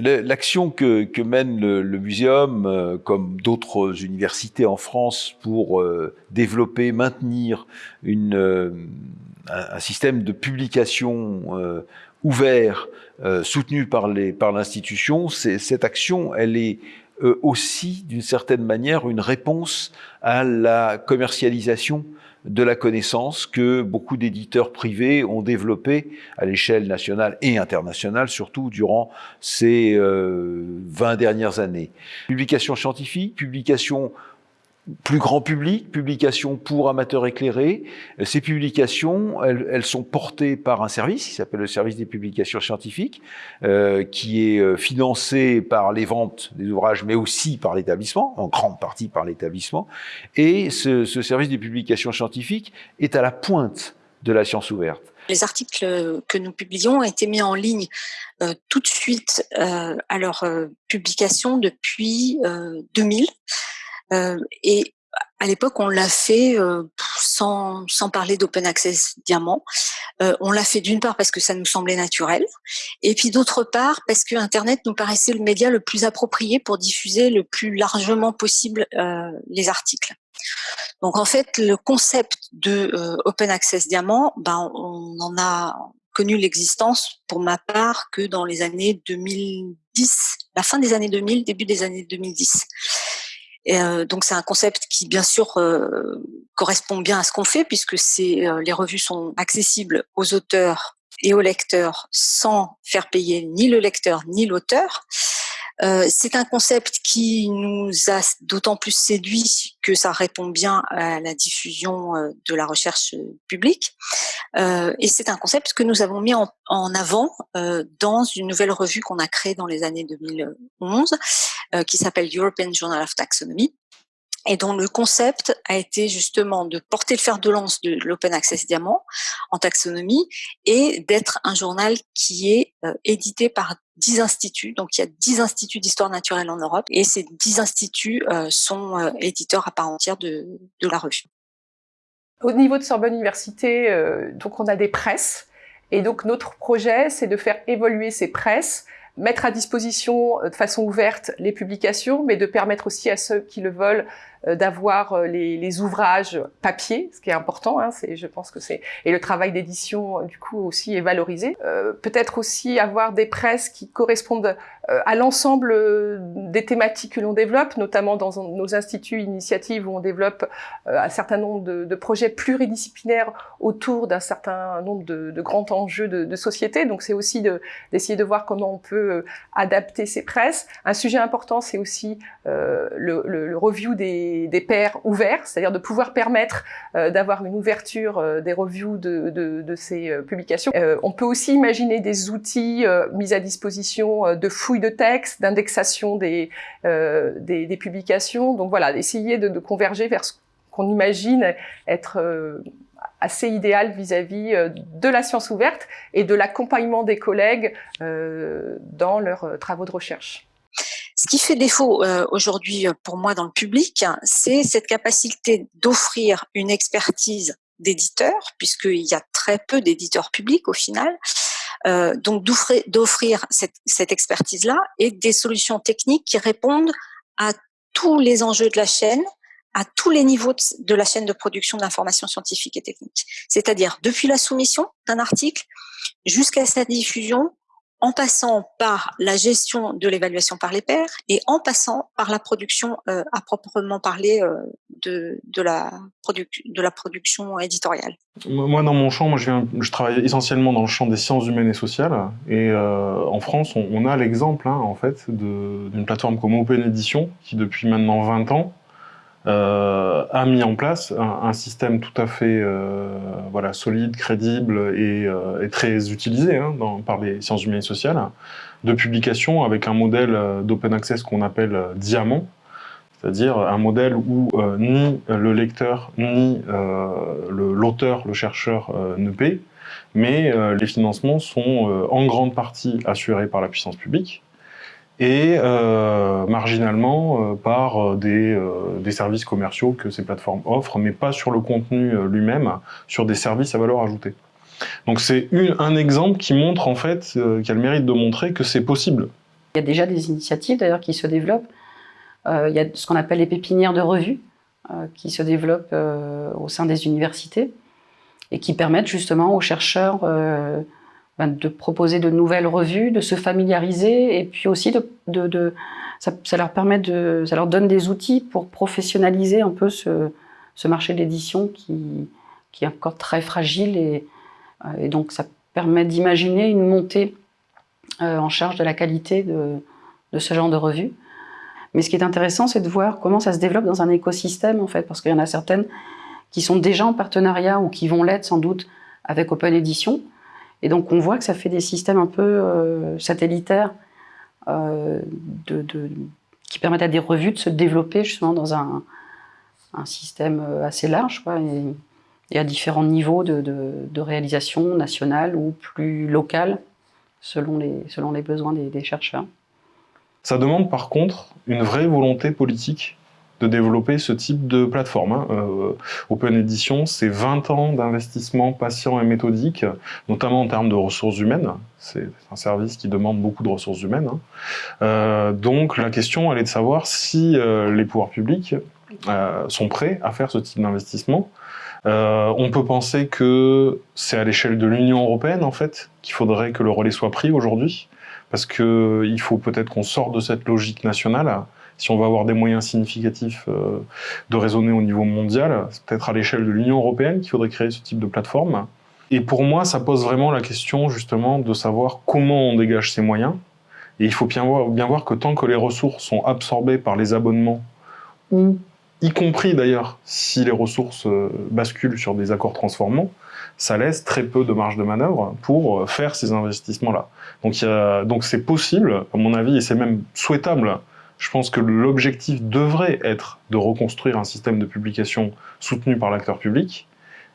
L'action que, mène le, muséum, euh, comme d'autres universités en France, pour euh, développer, maintenir euh, un, système de publication ouvert, soutenu par l'institution, cette action, elle est aussi, d'une certaine manière, une réponse à la commercialisation de la connaissance que beaucoup d'éditeurs privés ont développé à l'échelle nationale et internationale, surtout durant ces 20 euh, dernières années. Publications scientifiques, publications plus grand public, publications pour amateurs éclairés. Ces publications, elles, sont portées par un service qui s'appelle le service des publications scientifiques, euh, qui est euh, financé par les ventes des ouvrages, mais aussi par l'établissement, en grande partie par l'établissement. Et ce, service des publications scientifiques est à la pointe de la science ouverte. Les articles que nous publions ont été mis en ligne euh, tout de suite à leur publication depuis 2000. Euh, et à l'époque, on l'a fait euh, sans, sans parler d'open access diamant. Euh, on l'a fait d'une part parce que ça nous semblait naturel, et puis d'autre part parce que Internet nous paraissait le média le plus approprié pour diffuser le plus largement possible euh, les articles. Donc en fait, le concept de euh, open access diamant, ben on en a connu l'existence pour ma part que dans les années 2010, la fin des années 2000, début des années 2010. Euh, donc c'est un concept qui bien sûr euh, correspond bien à ce qu'on fait puisque euh, les revues sont accessibles aux auteurs et aux lecteurs sans faire payer ni le lecteur ni l'auteur. Euh, c'est un concept qui nous a d'autant plus séduit que ça répond bien à la diffusion euh, de la recherche publique. Euh, et c'est un concept que nous avons mis en, en avant dans une nouvelle revue qu'on a créée dans les années 2011, qui s'appelle European Journal of Taxonomy et dont le concept a été justement de porter le fer de lance de l'Open Access Diamant en taxonomie et d'être un journal qui est euh, édité par 10 instituts. Donc il y a 10 instituts d'histoire naturelle en Europe et ces 10 instituts euh, sont euh, éditeurs à part entière de, de, la revue. Au niveau de Sorbonne Université, donc on a des presses et donc notre projet c'est de faire évoluer ces presses mettre à disposition de façon ouverte les publications, mais de permettre aussi à ceux qui le veulent d'avoir euh, les, les, ouvrages papier, ce qui est important. Hein, c'est, je pense que c'est et le travail d'édition euh, du coup aussi est valorisé. Euh, peut-être aussi avoir des presses qui correspondent à l'ensemble des thématiques que l'on développe, notamment dans nos instituts initiatives où on développe un certain nombre de, de, projets pluridisciplinaires autour d'un certain nombre de, de grands enjeux de, de société. Donc c'est aussi d'essayer de, voir comment on peut adapter ces presses. Un sujet important, c'est aussi le, le, le review des des, pairs ouverts, c'est-à-dire de pouvoir permettre euh, d'avoir une ouverture euh, des reviews de, ces euh, publications. on peut aussi imaginer des outils mis à disposition de fouilles de texte, d'indexation des, des, publications. Donc voilà, essayer de, converger vers ce qu'on imagine être assez idéal vis-à-vis de la science ouverte et de l'accompagnement des collègues dans leurs travaux de recherche. Ce qui fait défaut euh, aujourd'hui euh, pour moi dans le public, c'est cette capacité d'offrir une expertise d'éditeur, puisqu'il y a très peu d'éditeurs publics au final, euh, donc d'offrir cette, cette expertise-là et des solutions techniques qui répondent à tous les enjeux de la chaîne, à tous les niveaux de la chaîne de production d'informations scientifiques et techniques. C'est-à-dire depuis la soumission d'un article jusqu'à sa diffusion, en passant par la gestion de l'évaluation par les pairs et en passant par la production euh, à proprement parler euh, de, de, la de la production éditoriale. Moi, dans mon champ, moi, je, travaille essentiellement dans le champ des sciences humaines et sociales. Et euh, en France, on, a l'exemple, hein, en fait, d'une plateforme comme Open Edition, qui depuis maintenant 20 ans a mis en place un, système tout à fait euh, voilà, solide, crédible et, euh, très utilisé hein, par les sciences humaines et sociales, de publication avec un modèle d'open access qu'on appelle diamant, c'est-à-dire un modèle où ni le lecteur ni l'auteur, le, chercheur ne paient, mais les financements sont en grande partie assurés par la puissance publique et euh, marginalement euh, par euh, des, services commerciaux que ces plateformes offrent, mais pas sur le contenu lui-même, sur des services à valeur ajoutée. Donc c'est un exemple qui montre en fait, euh, qui a le mérite de montrer que c'est possible. Il y a déjà des initiatives d'ailleurs qui se développent. Il y a ce qu'on appelle les pépinières de revues qui se développent au sein des universités et qui permettent justement aux chercheurs de proposer de nouvelles revues, de se familiariser et puis aussi de, ça, leur permet de, ça leur donne des outils pour professionnaliser un peu ce, marché d'édition qui, est encore très fragile et, euh, et donc ça permet d'imaginer une montée euh, en charge de la qualité de, de, ce genre de revue. Mais ce qui est intéressant, c'est de voir comment ça se développe dans un écosystème, en fait, parce qu'il y en a certaines qui sont déjà en partenariat ou qui vont l'être sans doute avec Open Edition. Et donc on voit que ça fait des systèmes un peu euh, satellitaires euh, qui permettent à des revues de se développer justement dans un, système assez large. Et, à différents niveaux de, réalisation nationale ou plus locale, selon les, besoins des, chercheurs. Ça demande par contre une vraie volonté politique de développer ce type de plateforme. Hein. Euh, Open Edition, c'est 20 ans d'investissement patient et méthodique, notamment en termes de ressources humaines. C'est un service qui demande beaucoup de ressources humaines. Hein. Euh, donc la question, elle est de savoir si euh, les pouvoirs publics sont prêts à faire ce type d'investissement on peut penser que c'est à l'échelle de l'Union européenne, en fait, qu'il faudrait que le relais soit pris aujourd'hui, parce qu'il faut peut-être qu'on sorte de cette logique nationale. Si on va avoir des moyens significatifs euh, de raisonner au niveau mondial, c'est peut-être à l'échelle de l'Union européenne qu'il faudrait créer ce type de plateforme. Et pour moi, ça pose vraiment la question, justement, de savoir comment on dégage ces moyens. Et il faut bien voir, que tant que les ressources sont absorbées par les abonnements ou y compris d'ailleurs si les ressources euh, basculent sur des accords transformants, ça laisse très peu de marge de manœuvre pour euh, faire ces investissements-là. Donc c'est possible, à mon avis, et c'est même souhaitable. Je pense que l'objectif devrait être de reconstruire un système de publication soutenu par l'acteur public,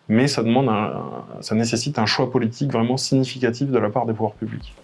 mais ça demande, un, ça nécessite un choix politique vraiment significatif de la part des pouvoirs publics.